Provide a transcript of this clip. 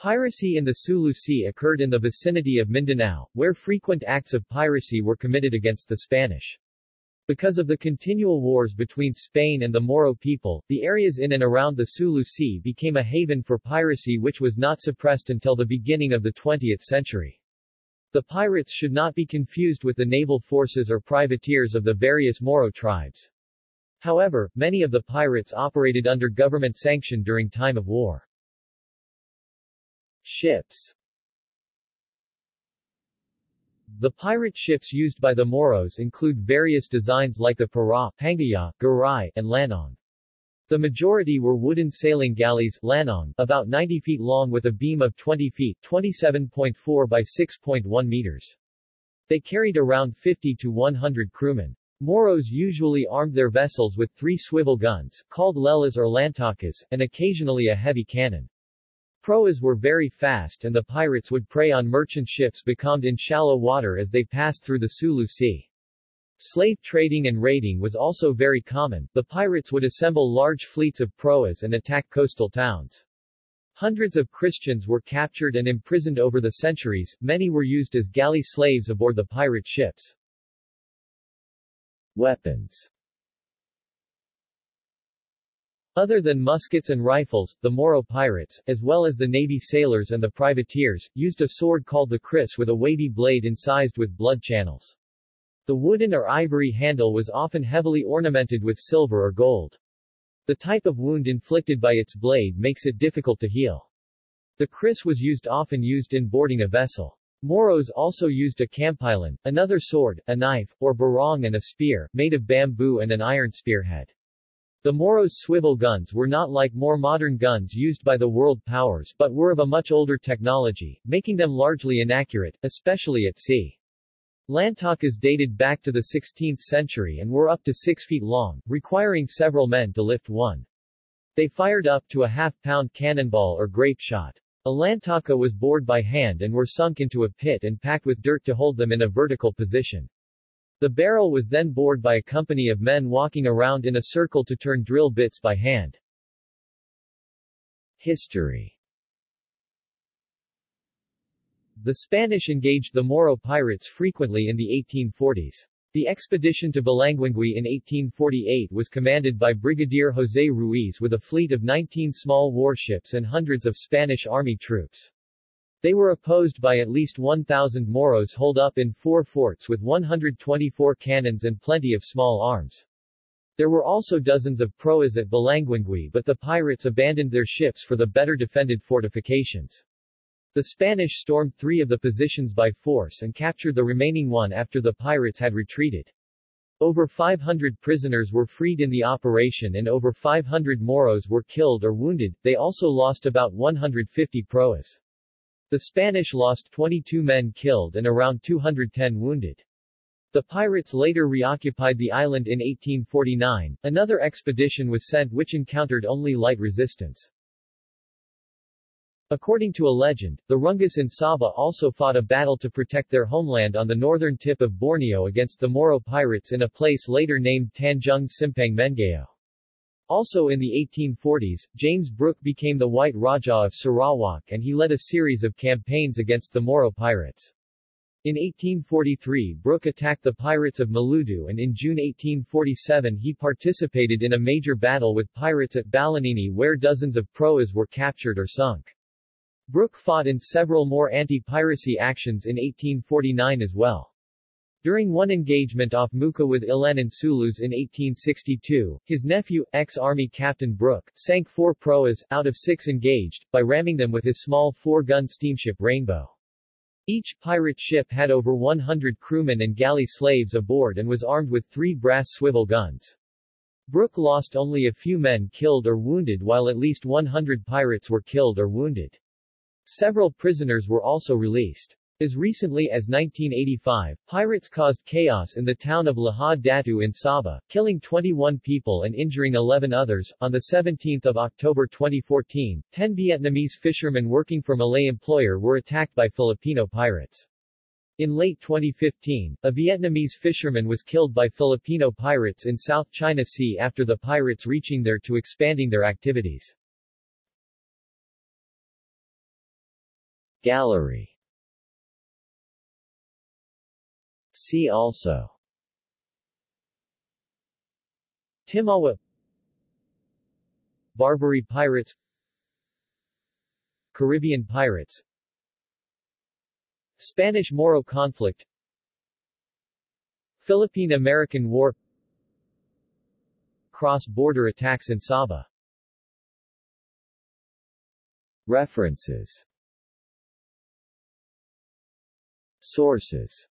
Piracy in the Sulu Sea occurred in the vicinity of Mindanao, where frequent acts of piracy were committed against the Spanish. Because of the continual wars between Spain and the Moro people, the areas in and around the Sulu Sea became a haven for piracy which was not suppressed until the beginning of the 20th century. The pirates should not be confused with the naval forces or privateers of the various Moro tribes. However, many of the pirates operated under government sanction during time of war. Ships The pirate ships used by the Moros include various designs like the Para, Pangaya, Garay, and Lanong. The majority were wooden sailing galleys lanong, about 90 feet long with a beam of 20 feet 27.4 by 6.1 meters. They carried around 50 to 100 crewmen. Moros usually armed their vessels with three swivel guns, called lelas or lantakas, and occasionally a heavy cannon. Proas were very fast and the pirates would prey on merchant ships becalmed in shallow water as they passed through the Sulu Sea. Slave trading and raiding was also very common, the pirates would assemble large fleets of proas and attack coastal towns. Hundreds of Christians were captured and imprisoned over the centuries, many were used as galley slaves aboard the pirate ships. Weapons other than muskets and rifles, the Moro pirates, as well as the Navy sailors and the privateers, used a sword called the kris with a wavy blade incised with blood channels. The wooden or ivory handle was often heavily ornamented with silver or gold. The type of wound inflicted by its blade makes it difficult to heal. The kris was used often used in boarding a vessel. Moros also used a kampilan, another sword, a knife, or barong and a spear, made of bamboo and an iron spearhead. The Moros' swivel guns were not like more modern guns used by the world powers but were of a much older technology, making them largely inaccurate, especially at sea. Lantakas dated back to the 16th century and were up to 6 feet long, requiring several men to lift one. They fired up to a half-pound cannonball or grape shot. A lantaka was bored by hand and were sunk into a pit and packed with dirt to hold them in a vertical position. The barrel was then bored by a company of men walking around in a circle to turn drill bits by hand. History The Spanish engaged the Moro pirates frequently in the 1840s. The expedition to Balanguingui in 1848 was commanded by Brigadier José Ruiz with a fleet of 19 small warships and hundreds of Spanish army troops. They were opposed by at least 1,000 Moros holed up in four forts with 124 cannons and plenty of small arms. There were also dozens of proas at Balanguingui but the pirates abandoned their ships for the better defended fortifications. The Spanish stormed three of the positions by force and captured the remaining one after the pirates had retreated. Over 500 prisoners were freed in the operation and over 500 Moros were killed or wounded, they also lost about 150 proas. The Spanish lost 22 men killed and around 210 wounded. The pirates later reoccupied the island in 1849. Another expedition was sent which encountered only light resistance. According to a legend, the Rungus in Sabah also fought a battle to protect their homeland on the northern tip of Borneo against the Moro pirates in a place later named Tanjung Simpang Menggao. Also in the 1840s, James Brooke became the White Raja of Sarawak and he led a series of campaigns against the Moro pirates. In 1843 Brooke attacked the pirates of Maludu and in June 1847 he participated in a major battle with pirates at Balanini where dozens of proas were captured or sunk. Brooke fought in several more anti-piracy actions in 1849 as well. During one engagement off Muka with Ilan and Sulus in 1862, his nephew, ex-army Captain Brooke, sank four proas, out of six engaged, by ramming them with his small four-gun steamship Rainbow. Each pirate ship had over 100 crewmen and galley slaves aboard and was armed with three brass swivel guns. Brooke lost only a few men killed or wounded while at least 100 pirates were killed or wounded. Several prisoners were also released. As recently as 1985, pirates caused chaos in the town of Lahad Datu in Sabah, killing 21 people and injuring 11 others. On 17 October 2014, 10 Vietnamese fishermen working for Malay employer were attacked by Filipino pirates. In late 2015, a Vietnamese fisherman was killed by Filipino pirates in South China Sea after the pirates reaching there to expanding their activities. Gallery See also. Timawa. Barbary pirates. Caribbean pirates. Spanish-Moro conflict. Philippine-American War. Cross-border attacks in Sabah. References. Sources